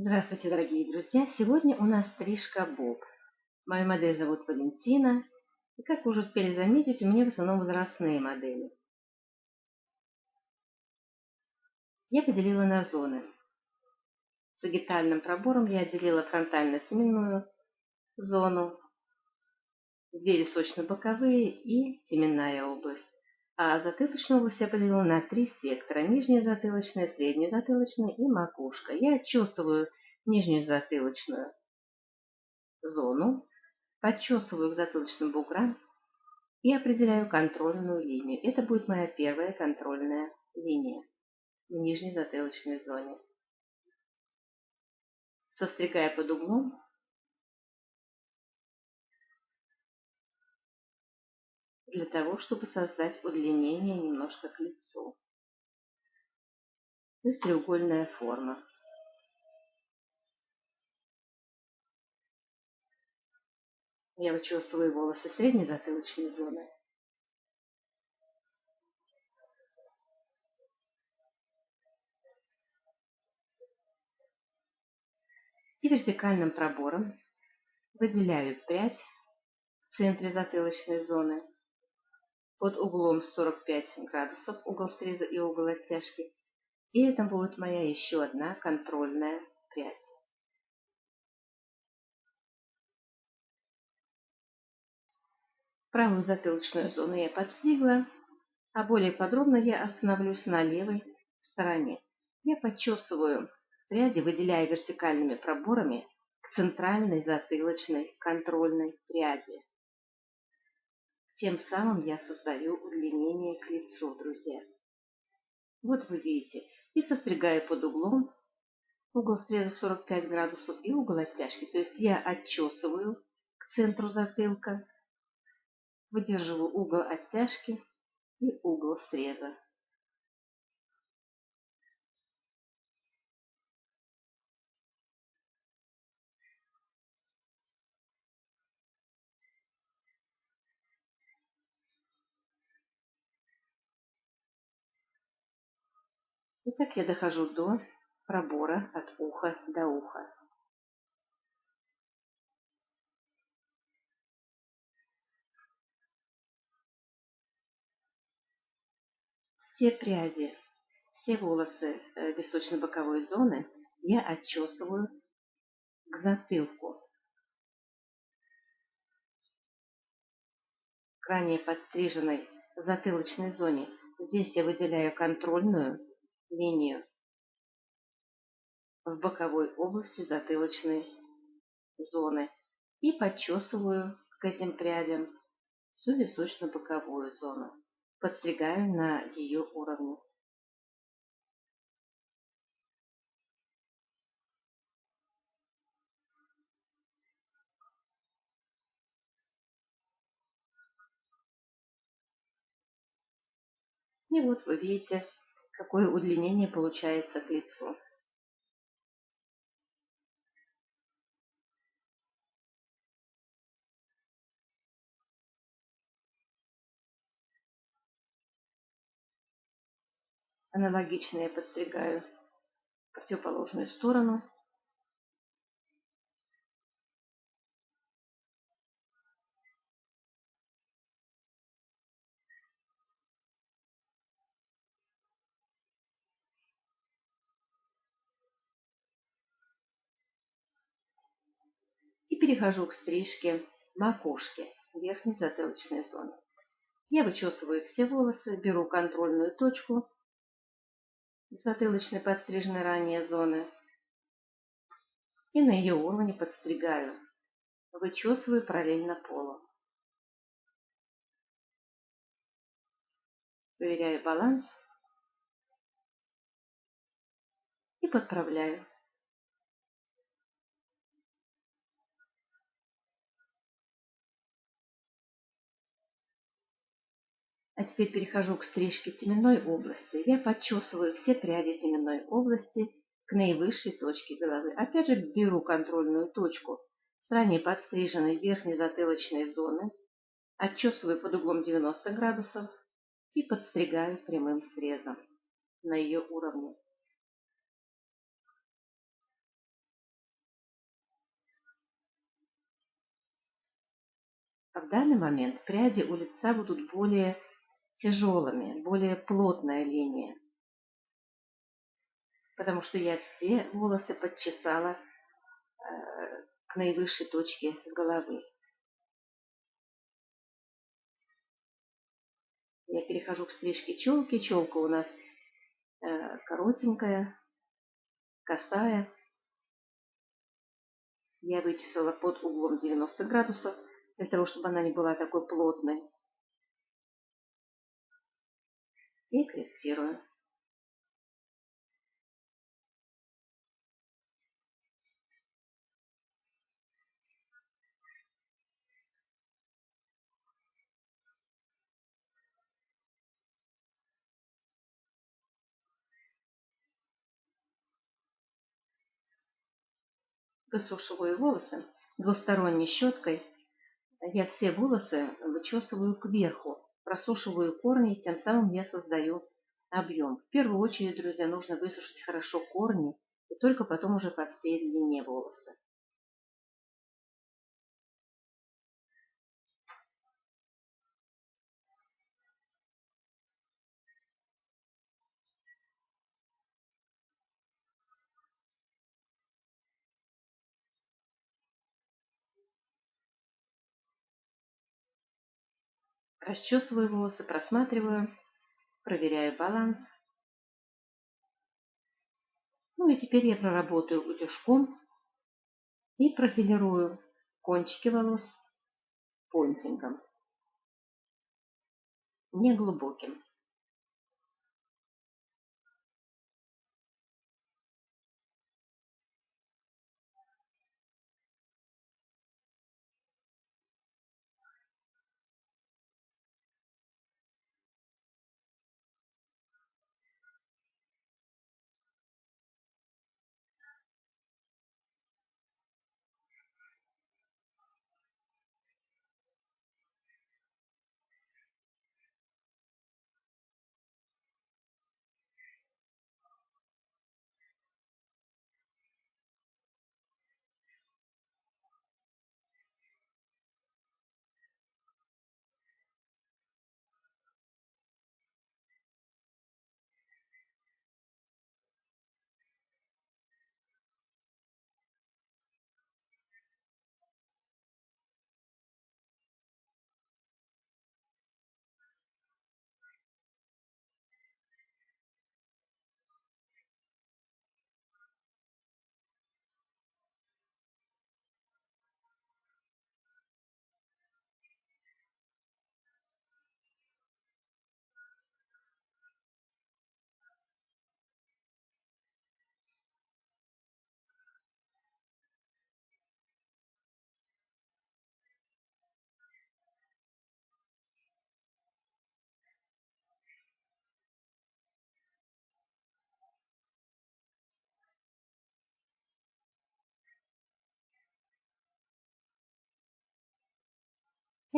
Здравствуйте, дорогие друзья! Сегодня у нас стрижка Боб. Мою модель зовут Валентина. И как вы уже успели заметить, у меня в основном возрастные модели. Я поделила на зоны. Сагитальным пробором я отделила фронтально-теменную зону, две височно-боковые и теменная область. А затылочную область я поделила на три сектора. Нижняя затылочная, средняя затылочная и макушка. Я отчесываю нижнюю затылочную зону, подчесываю к затылочным буграм и определяю контрольную линию. Это будет моя первая контрольная линия в нижней затылочной зоне. Состригая под углом, для того, чтобы создать удлинение немножко к лицу. То есть треугольная форма. Я вычесываю волосы средней затылочной зоны. И вертикальным пробором выделяю прядь в центре затылочной зоны под углом 45 градусов, угол среза и угол оттяжки. И это будет моя еще одна контрольная прядь. Правую затылочную зону я подстригла, а более подробно я остановлюсь на левой стороне. Я подчесываю пряди, выделяя вертикальными проборами к центральной затылочной контрольной пряди. Тем самым я создаю удлинение к лицу, друзья. Вот вы видите. И состригаю под углом. Угол среза 45 градусов и угол оттяжки. То есть я отчесываю к центру затылка, выдерживаю угол оттяжки и угол среза. Так я дохожу до пробора от уха до уха. Все пряди, все волосы э, височно-боковой зоны я отчесываю к затылку. К ранее подстриженной затылочной зоне. Здесь я выделяю контрольную линию в боковой области затылочной зоны и подчесываю к этим прядям всю височно-боковую зону. Подстригаю на ее уровне. И вот вы видите, какое удлинение получается к лицу. Аналогично я подстригаю противоположную сторону. Перехожу к стрижке макушки, верхней затылочной зоны. Я вычесываю все волосы, беру контрольную точку затылочной подстриженной ранее зоны и на ее уровне подстригаю. Вычесываю параллельно полу. Проверяю баланс и подправляю. А теперь перехожу к стрижке теменной области. Я подчесываю все пряди теменной области к наивысшей точке головы. Опять же беру контрольную точку с ранее подстриженной верхней затылочной зоны, отчесываю под углом 90 градусов и подстригаю прямым срезом на ее уровне. А в данный момент пряди у лица будут более тяжелыми, более плотная линия. Потому что я все волосы подчесала э, к наивысшей точке головы. Я перехожу к стрижке челки. Челка у нас э, коротенькая, косая. Я вычесала под углом 90 градусов, для того, чтобы она не была такой плотной. И корректирую. высушиваю волосы двусторонней щеткой. Я все волосы вычесываю кверху, просушиваю корни, тем самым я создаю объем. В первую очередь, друзья, нужно высушить хорошо корни, и только потом уже по всей длине волосы. Расчесываю волосы, просматриваю, проверяю баланс. Ну и теперь я проработаю утюжком и профилирую кончики волос понтингом, неглубоким.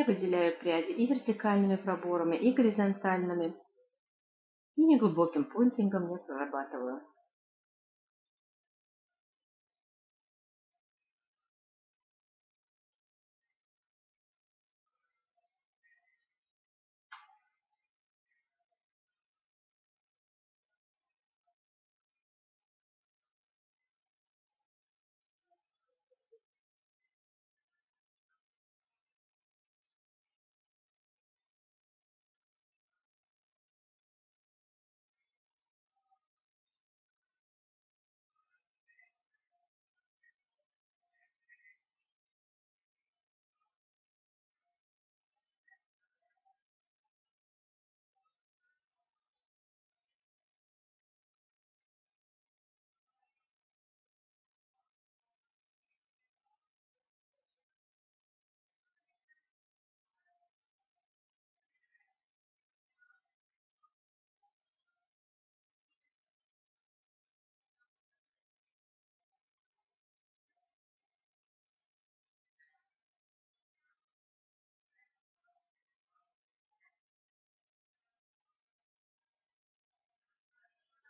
Я выделяю пряди и вертикальными проборами, и горизонтальными. И неглубоким пунктингом я прорабатываю.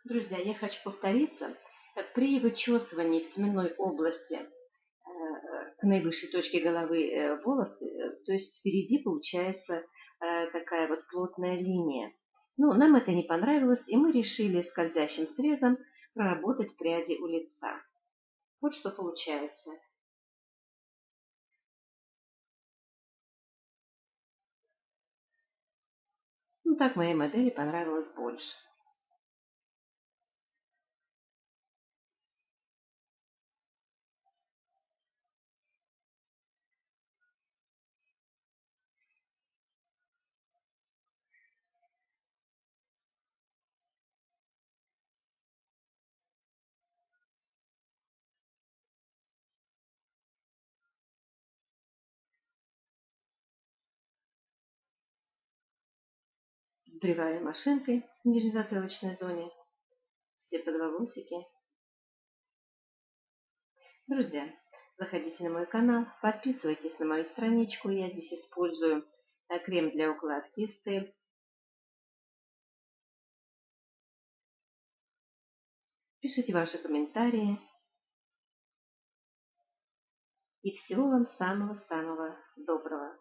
Друзья, я хочу повториться. При вычесывании в теменной области э, к наивысшей точке головы э, волосы, э, то есть впереди получается такая вот плотная линия. Ну, нам это не понравилось, и мы решили скользящим срезом проработать пряди у лица. Вот что получается. Ну, так моей модели понравилось больше. Сбриваем машинкой в нижнезатылочной зоне все подволосики. Друзья, заходите на мой канал, подписывайтесь на мою страничку. Я здесь использую э, крем для укладки Стель. Пишите ваши комментарии. И всего вам самого-самого доброго.